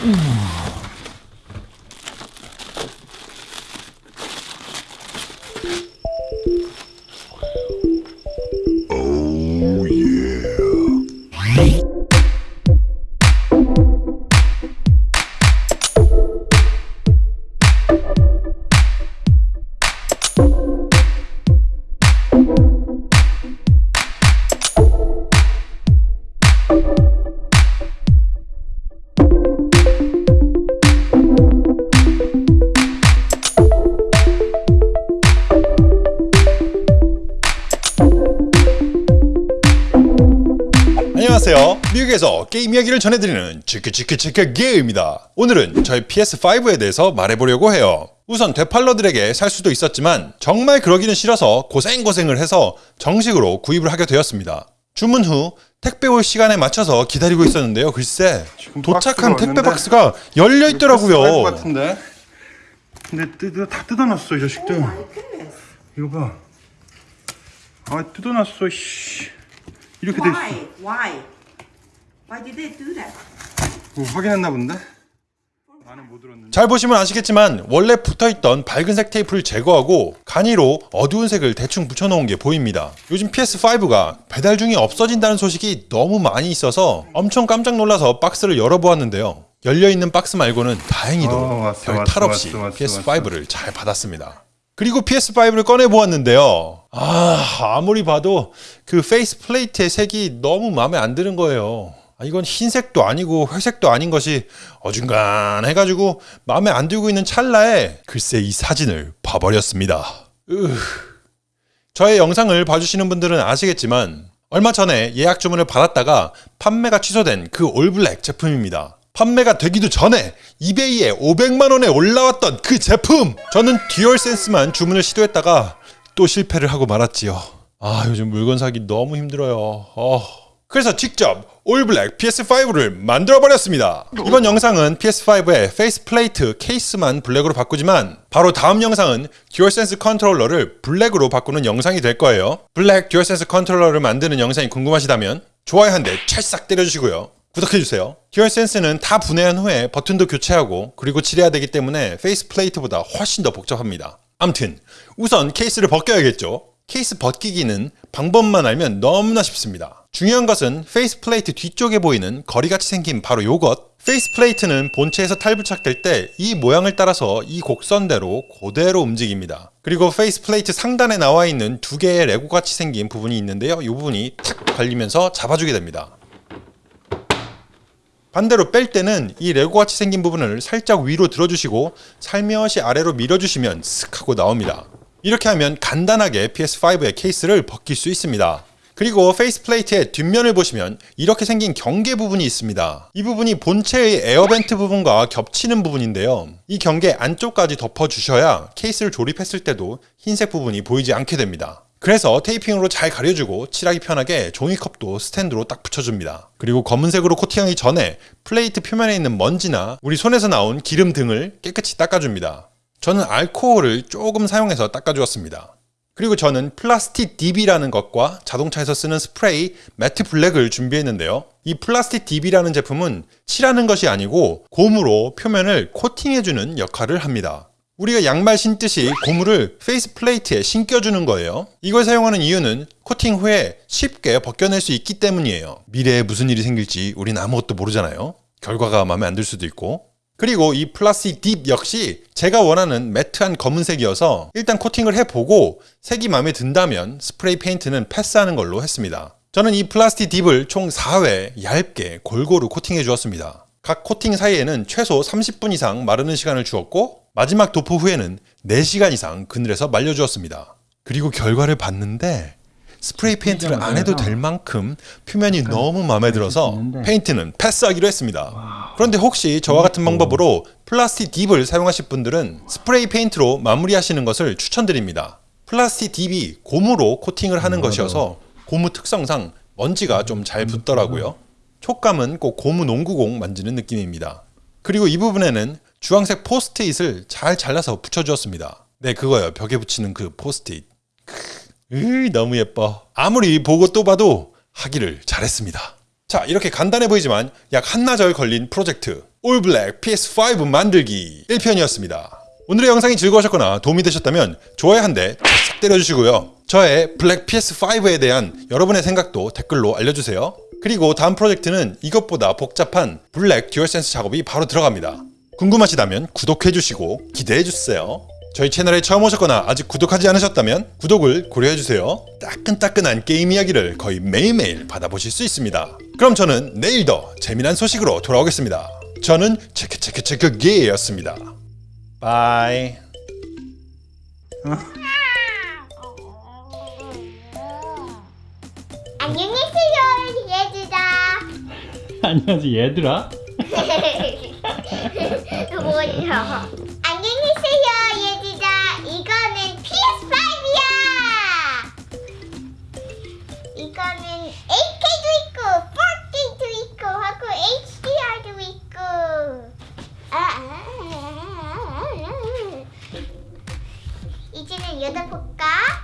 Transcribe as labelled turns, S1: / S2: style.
S1: Mm. 안녕하세요. 미국에서 게임 이야기를 전해드리는 치크치크치크 게임입니다. 오늘은 저희 PS5에 대해서 말해보려고 해요. 우선 되팔러들에게 살 수도 있었지만 정말 그러기는 싫어서 고생고생을 해서 정식으로 구입을 하게 되었습니다. 주문 후 택배 올 시간에 맞춰서 기다리고 있었는데요. 글쎄 도착한 택배 박스가 열려
S2: 사이즈
S1: 있더라고요.
S2: 같은데. 근데 뜯어 다 뜯어놨어 이 자식들. 이거 봐. 아 뜯어놨어. 씨. 이렇게 돼 있어.
S3: Why? Why? Why did they do that?
S2: 뭐 확인했나 본데?
S1: 잘 보시면 아시겠지만 원래 붙어있던 밝은색 테이프를 제거하고 간이로 어두운 색을 대충 붙여놓은 게 보입니다. 요즘 PS5가 배달 중이 없어진다는 소식이 너무 많이 있어서 엄청 깜짝 놀라서 박스를 열어보았는데요. 열려있는 박스 말고는 다행히도
S2: 어,
S1: 별
S2: 왔어,
S1: 탈 없이
S2: 왔어, 왔어,
S1: PS5를 잘 받았습니다. 그리고 PS5를 꺼내보았는데요. 아, 아무리 봐도 그 face plate의 색이 너무 마음에 안 드는 거예요. 아, 이건 흰색도 아니고 회색도 아닌 것이 어중간 해가지고 마음에 안 들고 있는 찰나에 글쎄 이 사진을 봐버렸습니다. 으... 저의 영상을 봐주시는 분들은 아시겠지만 얼마 전에 예약 주문을 받았다가 판매가 취소된 그 all black 제품입니다. 판매가 되기도 전에 이베이에 500만 원에 올라왔던 그 제품! 저는 듀얼센스만 주문을 시도했다가 또 실패를 하고 말았지요. 아 요즘 물건 사기 너무 힘들어요. 어. 그래서 직접 all black PS5를 만들어 버렸습니다. 이번 영상은 PS5의 face plate 케이스만 블랙으로 바꾸지만 바로 다음 영상은 듀얼센스 컨트롤러를 블랙으로 바꾸는 영상이 될 거예요. 블랙 듀얼센스 컨트롤러를 만드는 영상이 궁금하시다면 좋아요 한 대 찰싹 때려주시고요. 구독해주세요. 듀얼센스는 다 분해한 후에 버튼도 교체하고 그리고 칠해야 되기 때문에 face plate보다 훨씬 더 복잡합니다. 암튼 우선 케이스를 벗겨야겠죠. 케이스 벗기기는 방법만 알면 너무나 쉽습니다. 중요한 것은 face plate 뒤쪽에 보이는 고리같이 생긴 바로 요것 face plate는 본체에서 탈부착될 때 이 모양을 따라서 이 곡선대로 그대로 움직입니다. 그리고 face plate 상단에 나와 있는 두 개의 레고같이 생긴 부분이 있는데요. 이 부분이 탁 걸리면서 잡아주게 됩니다. 반대로 뺄 때는 이 레고같이 생긴 부분을 살짝 위로 들어주시고 살며시 아래로 밀어주시면 슥 하고 나옵니다. 이렇게 하면 간단하게 PS5의 케이스를 벗길 수 있습니다. 그리고 face plate의 뒷면을 보시면 이렇게 생긴 경계 부분이 있습니다. 이 부분이 본체의 air vent 부분과 겹치는 부분인데요. 이 경계 안쪽까지 덮어주셔야 케이스를 조립했을 때도 흰색 부분이 보이지 않게 됩니다. 그래서 테이핑으로 잘 가려주고 칠하기 편하게 종이컵도 스탠드로 딱 붙여줍니다. 그리고 검은색으로 코팅하기 전에 플레이트 표면에 있는 먼지나 우리 손에서 나온 기름 등을 깨끗이 닦아줍니다. 저는 알코올을 조금 사용해서 닦아주었습니다. 그리고 저는 플라스틱 딥이라는 것과 자동차에서 쓰는 스프레이 matte black을 준비했는데요. 이 플라스틱 딥이라는 제품은 칠하는 것이 아니고 고무로 표면을 코팅해주는 역할을 합니다. 우리가 양말 신듯이 고무를 face plate에 신겨주는 거예요. 이걸 사용하는 이유는 코팅 후에 쉽게 벗겨낼 수 있기 때문이에요. 미래에 무슨 일이 생길지 우린 아무것도 모르잖아요. 결과가 마음에 안 들 수도 있고. 그리고 이 플라스틱 딥 역시 제가 원하는 matte한 검은색이어서 일단 코팅을 해보고 색이 마음에 든다면 스프레이 페인트는 패스하는 걸로 했습니다. 저는 이 플라스틱 딥을 총 4회 얇게 골고루 코팅해 주었습니다. 각 코팅 사이에는 최소 30분 이상 마르는 시간을 주었고 마지막 도포 후에는 4시간 이상 그늘에서 말려주었습니다. 그리고 결과를 봤는데 스프레이 페인트를 안 해도 될 만큼 표면이 너무 마음에 들어서 페인트는 패스하기로 했습니다. 그런데 혹시 저와 같은 방법으로 Plasti Dip을 사용하실 분들은 스프레이 페인트로 마무리하시는 것을 추천드립니다. Plasti Dip이 고무로 코팅을 하는 것이어서 고무 특성상 먼지가 좀 잘 붙더라고요. 촉감은 꼭 고무 농구공 만지는 느낌입니다. 그리고 이 부분에는 주황색 포스트잇을 잘 잘라서 붙여주었습니다. 네, 그거요. 벽에 붙이는 그 포스트잇. 으, 너무 예뻐. 아무리 보고 또 봐도 하기를 잘했습니다. 자, 이렇게 간단해 보이지만 약 한나절 걸린 프로젝트 all black PS5 만들기 1편이었습니다. 오늘의 영상이 즐거우셨거나 도움이 되셨다면 좋아요 한 대 탁 때려주시고요. 저의 블랙 PS5에 대한 여러분의 생각도 댓글로 알려주세요. 그리고 다음 프로젝트는 이것보다 복잡한 블랙 듀얼센스 작업이 바로 들어갑니다. 궁금하시다면 구독해주시고 기대해주세요. 저희 채널에 처음 오셨거나 아직 구독하지 않으셨다면 구독을 고려해주세요. 따끈따끈한 게임 이야기를 거의 매일매일 받아보실 수 있습니다. 그럼 저는 내일 더 재미난 소식으로 돌아오겠습니다. 저는 체크체크체크게였습니다. Bye.
S4: 안녕히 계세요, 얘들아.
S5: 안녕하세요 얘들아
S4: 뭐야? 여덟 볼까?